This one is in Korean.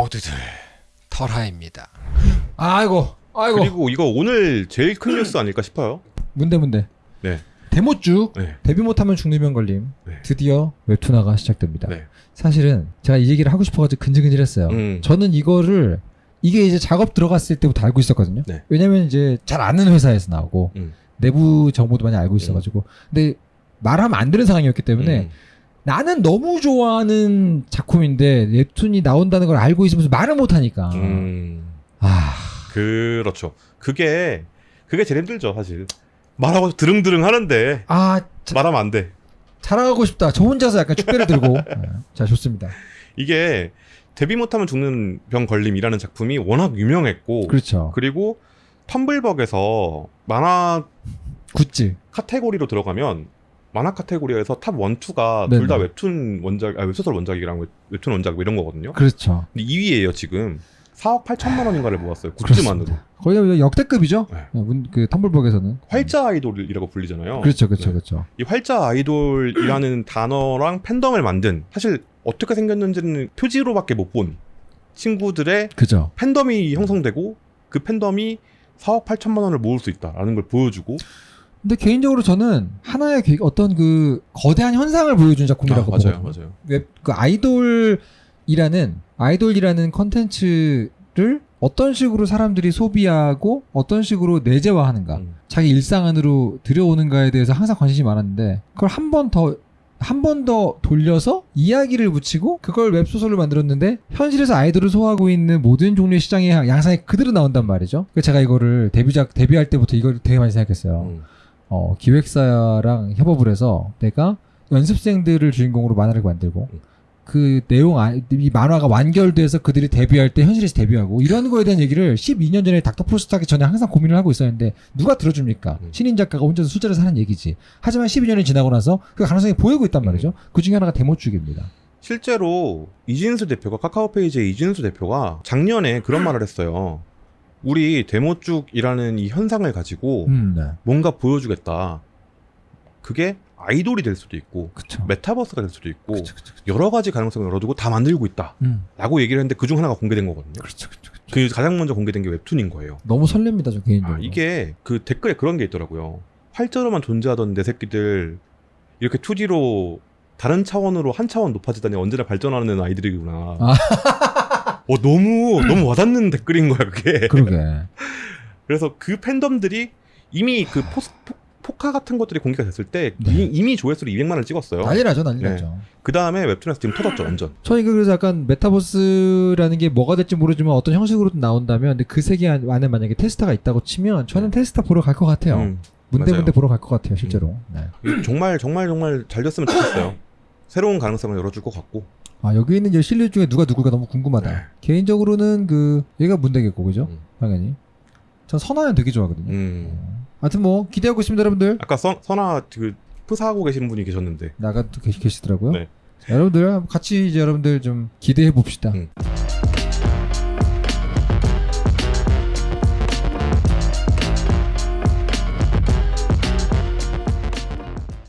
모두들 털하입니다. 아이고, 아이고. 그리고 이거 오늘 제일 큰 뉴스 아닐까 싶어요. 문대 문대. 네. 데모쭉 네. 데뷔 못하면 죽는 병 걸림. 네. 드디어 웹툰화가 시작됩니다. 네. 사실은 제가 이 얘기를 하고 싶어가지고 근질근질했어요. 음. 저는 이거를 이게 이제 작업 들어갔을 때부터 알고 있었거든요. 네. 왜냐면 이제 잘 아는 회사에서 나오고 음. 내부 정보도 많이 알고 있어가지고 근데 말하면 안 되는 상황이었기 때문에 음. 나는 너무 좋아하는 작품인데 웹툰이 나온다는 걸 알고 있으면서 말을 못하니까 음. 아 그렇죠. 그게 그게 제일 힘들죠, 사실. 말하고 드릉드릉 하는데 아, 자, 말하면 안 돼. 자랑하고 싶다. 저 혼자서 약간 축배를 들고. 네. 자, 좋습니다. 이게 데뷔 못하면 죽는 병 걸림이라는 작품이 워낙 유명했고 그렇죠. 그리고 텀블벅에서 만화 굿즈. 카테고리로 들어가면 만화 카테고리에서 top 1, 2가 네네. 둘다 웹툰 원작, 아, 웹소설 원작이랑 웹- 웹툰 원작 뭐 이런 거거든요. 그렇죠. 근데 2위예요 지금. 4억 8천만 원인가를 모았어요. 굿즈만으로. 거의 역대급이죠. 네. 네, 문- 그 텀블벅에서는. 활자 아이돌이라고 불리잖아요. 그렇죠, 그렇죠, 네. 그렇죠. 이 활자 아이돌이라는 단어랑 팬덤을 만든 사실 어떻게 생겼는지는 표지로밖에 못 본 친구들의 그죠. 팬덤이 형성되고 그 팬덤이 4억 8천만 원을 모을 수 있다라는 걸 보여주고 근데 개인적으로 저는 하나의 그 어떤 그 거대한 현상을 보여준 작품이라고 아, 맞아요, 보거든요. 맞아요. 웹, 그 아이돌이라는 아이돌이라는 컨텐츠를 어떤 식으로 사람들이 소비하고 어떤 식으로 내재화하는가 음. 자기 일상 안으로 들여오는가에 대해서 항상 관심이 많았는데 그걸 한 번 더 한 번 더 돌려서 이야기를 붙이고 그걸 웹소설로 만들었는데 현실에서 아이돌을 소화하고 있는 모든 종류의 시장의 양상이 그대로 나온단 말이죠. 그래서 제가 이거를 데뷔작 데뷔할 때부터 이걸 되게 많이 생각했어요. 음. 어, 기획사랑 협업을 해서 내가 연습생들을 주인공으로 만화를 만들고 음. 그 내용 아, 이 만화가 완결돼서 그들이 데뷔할 때 현실에서 데뷔하고 이런 거에 대한 얘기를 12년 전에 닥터 프로스트 하기 전에 항상 고민을 하고 있었는데 누가 들어줍니까? 음. 신인 작가가 혼자서 숫자를 하는 얘기지. 하지만 12년이 지나고 나서 그 가능성이 보이고 있단 말이죠. 그 중에 하나가 데모축입니다. 실제로 이진수 대표가 카카오 페이지의 이진수 대표가 작년에 그런 말을 했어요. 우리 데모쭉이라는 이 현상을 가지고 음, 네. 뭔가 보여주겠다. 그게 아이돌이 될 수도 있고 그쵸. 메타버스가 될 수도 있고 그쵸, 그쵸. 여러 가지 가능성을 열어두고 다 만들고 있다라고 음, 얘기를 했는데 그중 하나가 공개된 거거든요. 그 가장 먼저 공개된 게 웹툰인 거예요. 너무 설렙니다, 저 개인적으로. 아, 이게 그 댓글에 그런 게 있더라고요. 활자로만 존재하던 내 새끼들 이렇게 2D로 다른 차원으로 한 차원 높아지다니 언제나 발전하는 아이들이구나. 아. 어 너무 너무 와닿는 댓글인 거야 그게. 그러게. 그래서 그 팬덤들이 이미 그 포스, 포, 포카 같은 것들이 공개가 됐을 때 네. 이, 이미 조회수를 200만을 찍었어요. 난리 나죠, 난리 네. 나죠. 그 다음에 웹툰에서 지금 터졌죠 완전. 저는 이거 그래서 약간 메타버스라는 게 뭐가 될지 모르지만 어떤 형식으로든 나온다면 근데 그 세계 안- 안에 만약에 테스타가 있다고 치면 저는 테스타 보러 갈 것 같아요. 음, 문대 맞아요. 문대 보러 갈 것 같아요, 실제로. 네. 이거 정말 정말 정말 잘 됐으면 좋겠어요. 새로운 가능성을 열어줄 것 같고. 아 여기 있는 이제 실력 중에 누가 누굴까 너무 궁금하다. 네. 개인적으로는 그 얘가 문대겠고 그죠? 음. 당연히. 전 선화연 되게 좋아하거든요. 음. 어. 하여튼 뭐 기대하고 있습니다, 여러분들. 아까 선, 선아 그 프사하고 계시는 분이 계셨는데 나가 또 계시, 계시더라고요. 네. 자, 여러분들 같이 이제 여러분들 좀 기대해 봅시다. 음.